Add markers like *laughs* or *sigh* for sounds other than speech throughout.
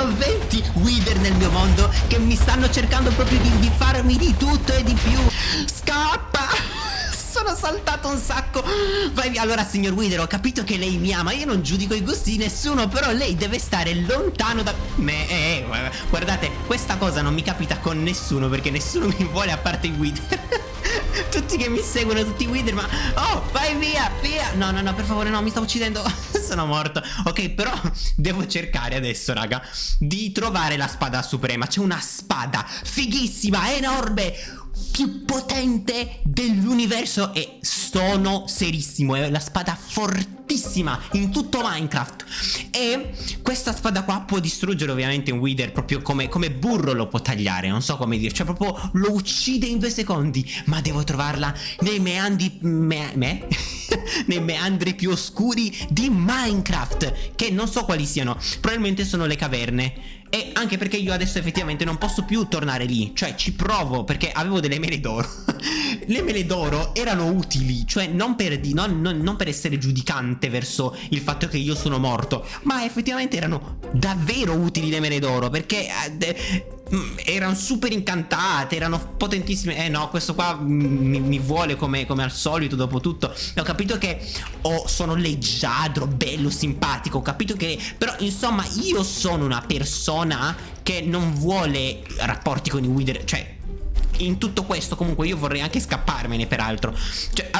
sono 20 Wither nel mio mondo che mi stanno cercando proprio di, di farmi di tutto e di più. Scappa! Sono saltato un sacco. Vai via. Allora signor Wither ho capito che lei mi ama. Io non giudico i gusti di nessuno Però lei deve stare lontano da me. Eh, eh, Guardate questa cosa non mi capita con nessuno Perché nessuno mi vuole a parte i Wither. *laughs* Tutti che mi seguono Tutti i Wither Ma oh vai via via. No no no per favore no mi sto uccidendo. *laughs* Sono morto. Ok però *laughs* devo cercare adesso raga Di trovare la spada suprema. C'è una spada fighissima enorme più potente dell'universo e sono serissimo, è la spada fortissima in tutto Minecraft e questa spada qua può distruggere ovviamente un Wither proprio come, come burro lo può tagliare, non so come dire, cioè proprio lo uccide in due secondi, ma devo trovarla nei meandri, me, me? *laughs* nei meandri più oscuri di Minecraft, che non so quali siano, probabilmente sono le caverne. E anche perché io adesso effettivamente non posso più tornare lì Cioè ci provo perché avevo delle mele d'oro. *laughs* Le mele d'oro erano utili Cioè non per, non, non, non per essere giudicante verso il fatto che io sono morto Ma effettivamente erano davvero utili le mele d'oro Perché eh, erano super incantate, erano potentissime. Eh no, questo qua mi, mi vuole come, come, al solito, dopo tutto. Ho capito che oh, sono leggiadro, bello, simpatico. Ho capito che... Però, insomma, io sono una persona che non vuole rapporti con i Wither. Cioè, in tutto questo comunque io vorrei anche scapparmene peraltro. Cioè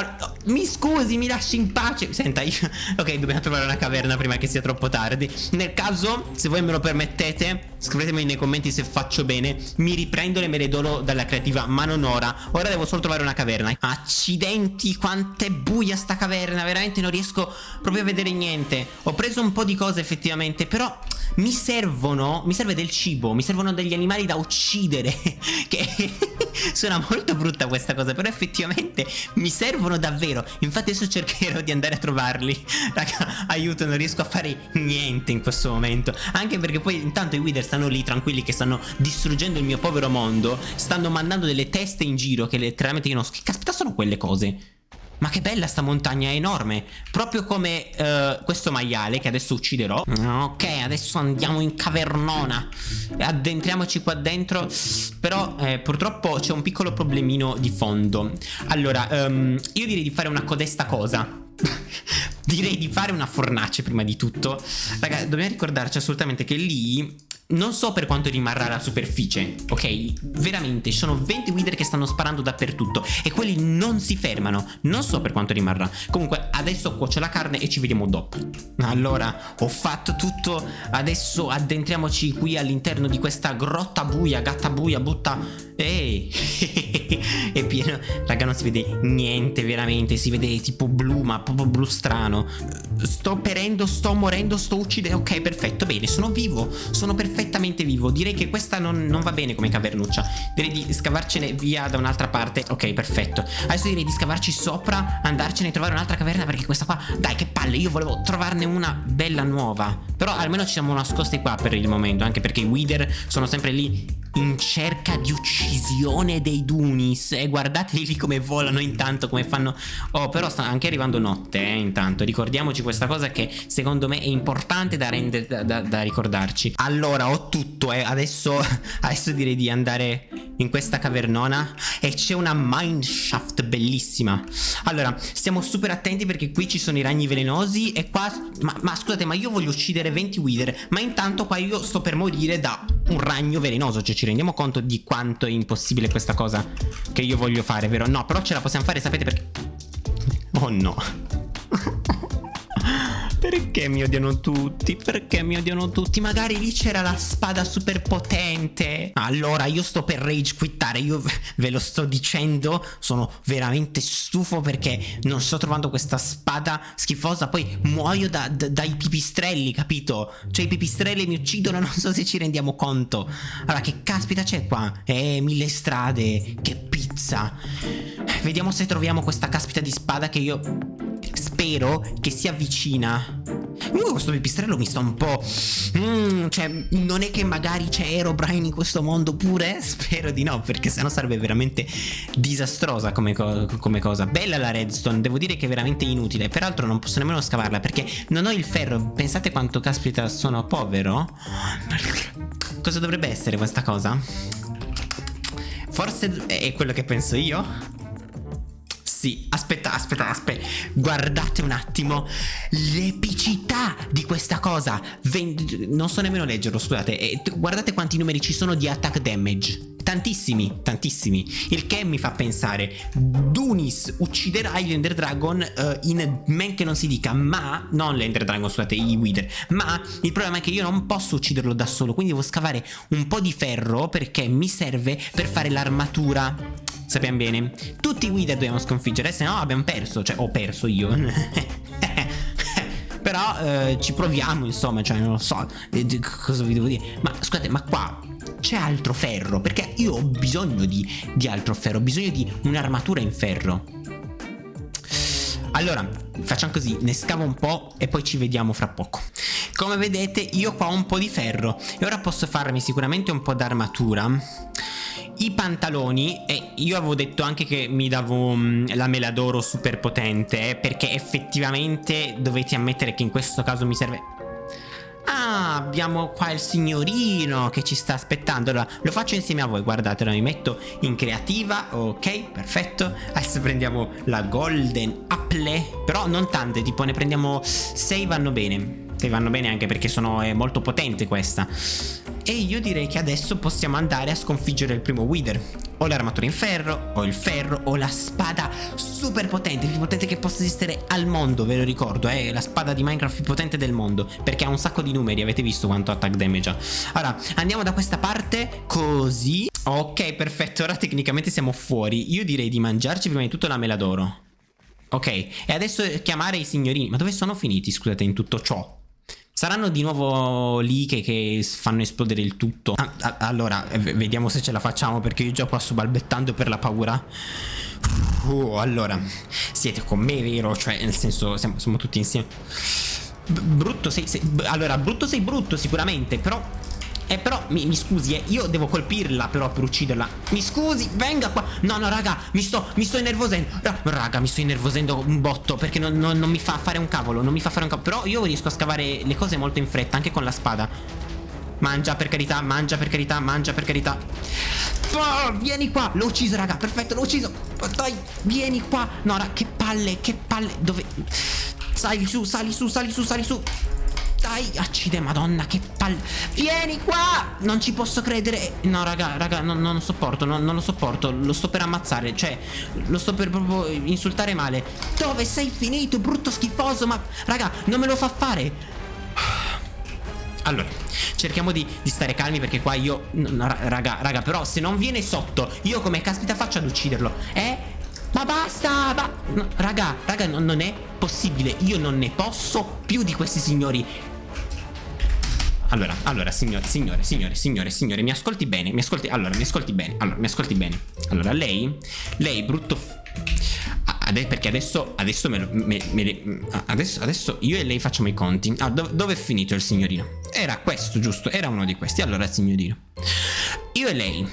mi scusi mi lasci in pace. Senta io *laughs* Ok dobbiamo trovare una caverna prima che sia troppo tardi. Nel caso se voi me lo permettete Scrivetemi nei commenti se faccio bene. Mi riprendo le mele d'oro dalla creativa Ma non ora Ora devo solo trovare una caverna. Accidenti quanto è buia sta caverna. Veramente non riesco proprio a vedere niente. Ho preso un po' di cose effettivamente Però mi servono Mi serve del cibo Mi servono degli animali da uccidere *laughs* Che *laughs* Suona molto brutta questa cosa Però effettivamente mi servono davvero. Infatti adesso cercherò di andare a trovarli. *laughs* Raga aiuto non riesco a fare niente in questo momento. Anche perché poi intanto i Wither stanno lì tranquilli Che stanno distruggendo il mio povero mondo Stanno mandando delle teste in giro Che letteralmente io non Che caspita sono quelle cose? Ma che bella sta montagna, enorme. Proprio come uh, questo maiale che adesso ucciderò. Ok, adesso andiamo in cavernona. Addentriamoci qua dentro. Però eh, purtroppo c'è un piccolo problemino di fondo. Allora, um, io direi di fare una codesta cosa. *laughs* Direi di fare una fornace prima di tutto. Raga, dobbiamo ricordarci assolutamente che lì non so per quanto rimarrà la superficie, ok? Veramente, ci sono 20 wither che stanno sparando dappertutto e quelli non si fermano. Non so per quanto rimarrà. Comunque, adesso cuocio la carne e ci vediamo dopo. Allora, ho fatto tutto. Adesso addentriamoci qui all'interno di questa grotta buia, gatta buia, butta... Ehi! *laughs* è pieno... Raga, non si vede niente veramente. Si vede tipo blu, ma proprio blu strano. Sto perendo, sto morendo, sto uccidendo. Ok, perfetto, bene, sono vivo. Sono perfetto perfettamente vivo. Direi che questa non, non va bene come cavernuccia. Direi di scavarcene via da un'altra parte. Ok perfetto. Adesso direi di scavarci sopra Andarcene a trovare un'altra caverna Perché questa qua Dai che palle Io volevo trovarne una bella nuova. Però almeno ci siamo nascosti qua per il momento Anche perché i Wither sono sempre lì in cerca di uccisione dei Dunis. E guardateli lì come volano intanto come fanno. Oh però sta anche arrivando notte eh, intanto. Ricordiamoci questa cosa che secondo me è importante da, da, da, da ricordarci. Allora ho tutto eh. adesso, *laughs* adesso direi di andare in questa cavernona e c'è una mineshaft bellissima. Allora stiamo super attenti perché qui ci sono i ragni velenosi e qua ma, ma scusate ma io voglio uccidere 20 wither ma intanto qua io sto per morire da un ragno velenoso Cioè ci rendiamo conto di quanto è impossibile questa cosa Che io voglio fare, vero? No, però ce la possiamo fare, sapete perché? Oh no perché mi odiano tutti? Perché mi odiano tutti? Magari lì c'era la spada super potente. Allora, io sto per rage quittare. Io ve lo sto dicendo. Sono veramente stufo perché non sto trovando questa spada schifosa. Poi muoio da, da, dai pipistrelli, capito? Cioè, i pipistrelli mi uccidono. *laughs* Non so se ci rendiamo conto. Allora, che caspita c'è qua? Eh, mille strade. Che pizza. Vediamo se troviamo questa caspita di spada che io spero che si avvicina Uh, questo pipistrello mi sta un po'... Mm, cioè, non è che magari c'è Aerobrine in questo mondo pure? *laughs* Spero di no, perché sennò sarebbe veramente disastrosa come, co come cosa. Bella la redstone, devo dire che è veramente inutile. Peraltro non posso nemmeno scavarla perché non ho il ferro. Pensate quanto caspita sono povero? *laughs* Cosa dovrebbe essere questa cosa? Forse è quello che penso io? Sì, aspetta, aspetta, aspetta. Guardate un attimo l'epicità di questa cosa. Vend non so nemmeno leggerlo, scusate. E guardate quanti numeri ci sono di attack damage. Tantissimi, tantissimi. Il che mi fa pensare, Dunis ucciderà l'Ender Dragon uh, in men che non si dica, ma, non l'Ender Dragon, scusate, i Wither, ma il problema è che io non posso ucciderlo da solo, quindi devo scavare un po' di ferro perché mi serve per fare l'armatura sappiamo bene. Tutti i Wither dobbiamo sconfiggere, se no abbiamo perso, cioè ho perso io. *laughs* Però eh, ci proviamo, insomma, cioè non lo so cosa vi devo dire. Ma scusate, ma qua c'è altro ferro? Perché io ho bisogno di, di altro ferro, ho bisogno di un'armatura in ferro. Allora, facciamo così, ne scavo un po' e poi ci vediamo fra poco. Come vedete io qua ho un po' di ferro e ora posso farmi sicuramente un po' d'armatura i pantaloni e io avevo detto anche che mi davo um, la mela d'oro super potente perché effettivamente dovete ammettere che in questo caso mi serve. Ah, abbiamo qua il signorino che ci sta aspettando. Allora, lo faccio insieme a voi. Guardatelo, mi metto in creativa. Ok, perfetto. Adesso prendiamo la golden apple. Però non tante, tipo ne prendiamo 6 vanno bene. 6 vanno bene anche perché sono, è molto potente questa e io direi che adesso possiamo andare a sconfiggere il primo Wither. Ho l'armatura in ferro, ho il ferro, ho la spada super potente Più potente che possa esistere al mondo, ve lo ricordo È eh? la spada di Minecraft più potente del mondo Perché ha un sacco di numeri, avete visto quanto attack damage ha. Allora, andiamo da questa parte, così. Ok, perfetto, ora tecnicamente siamo fuori. Io direi di mangiarci prima di tutto la mela d'oro. Ok, e adesso chiamare i signorini. Ma dove sono finiti, scusate, in tutto ciò? Saranno di nuovo lì che, che fanno esplodere il tutto. Ah, Allora, vediamo se ce la facciamo Perché io già qua sto balbettando per la paura. Uh, Allora, siete con me, vero? Cioè, nel senso, siamo, siamo tutti insieme. Brutto sei, sei... Allora, brutto sei brutto sicuramente Però eh però mi, mi scusi eh Io devo colpirla però per ucciderla. Mi scusi venga qua. No no raga mi sto, mi sto innervosendo. Raga mi sto innervosendo un botto Perché non, non, non mi fa fare un cavolo Non mi fa fare un cavolo. Però io riesco a scavare le cose molto in fretta Anche con la spada. Mangia per carità Mangia per carità Mangia per carità. Oh, Vieni qua. L'ho ucciso raga Perfetto l'ho ucciso. Dai Vieni qua. No raga che palle Che palle. Dove? Sali su Sali su Sali su Sali su dai, accide madonna, che palle Vieni qua Non ci posso credere No, raga, raga, non, non lo sopporto non, non, lo sopporto Lo sto per ammazzare Cioè, lo sto per proprio insultare male Dove sei finito, brutto schifoso Ma, raga, non me lo fa fare allora, cerchiamo di, di, stare calmi perché qua io... No, raga, raga, però se non viene sotto, io come caspita faccio ad ucciderlo? Eh? Ma basta! Ma... No, raga, raga, non, non è possibile. Io non ne posso più di questi signori. Allora, allora, signore, signore, signore, signore, signore, mi ascolti bene, mi ascolti, allora, mi ascolti bene, allora, mi ascolti bene. Allora, lei, lei, brutto... Ade perché adesso, adesso me, lo, me, me adesso, adesso io e lei facciamo i conti. Ah, dove, dove è finito il signorino? Era questo, giusto? Era uno di questi. Allora, signorino. Io e lei.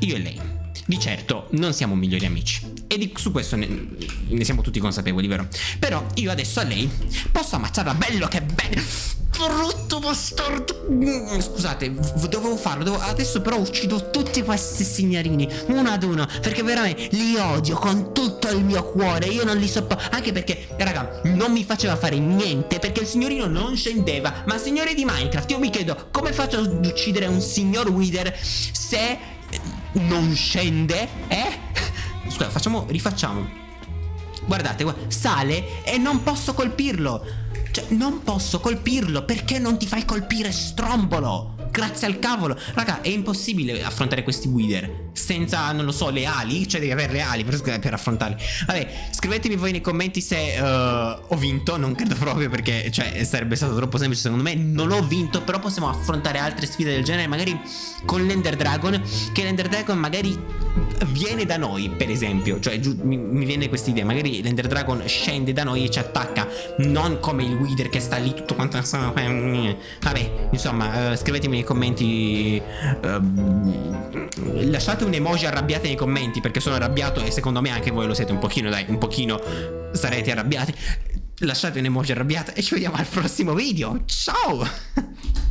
Io e lei. Di certo non siamo migliori amici e di, su questo ne, ne, siamo tutti consapevoli, vero? Però io adesso a lei posso ammazzarla bello che bello Brutto bastardo Scusate, dovevo farlo dovevo... Adesso però uccido tutti questi signorini Uno ad uno Perché veramente li odio con tutto il mio cuore Io non li sopporto Anche perché, raga, non mi faceva fare niente Perché il signorino non scendeva Ma signore di Minecraft, io mi chiedo Come faccio ad uccidere un signor Wither Se non scende? Eh? *laughs* Scusa, facciamo, rifacciamo Guardate, sale e non posso colpirlo Cioè, non posso colpirlo Perché non ti fai colpire, strombolo? Grazie al cavolo! Raga, è impossibile affrontare questi Wither Senza, non lo so, le ali? Cioè, devi avere le ali per, per affrontarli. Vabbè, scrivetemi voi nei commenti se uh, ho vinto Non credo proprio perché, cioè, sarebbe stato troppo semplice secondo me. Non ho vinto, però possiamo affrontare altre sfide del genere Magari con l'Ender Dragon Che l'Ender Dragon magari viene da noi, per esempio. Cioè, mi, mi, viene questa idea. Magari l'Ender Dragon scende da noi e ci attacca. Non come il Wither che sta lì tutto quanto. Vabbè, insomma, uh, scrivetemi nei commenti. Uh, lasciate un emoji arrabbiate nei commenti. Perché sono arrabbiato e secondo me anche voi lo siete un pochino, dai, un pochino sarete arrabbiati. Lasciate un emoji arrabbiato e ci vediamo al prossimo video. Ciao!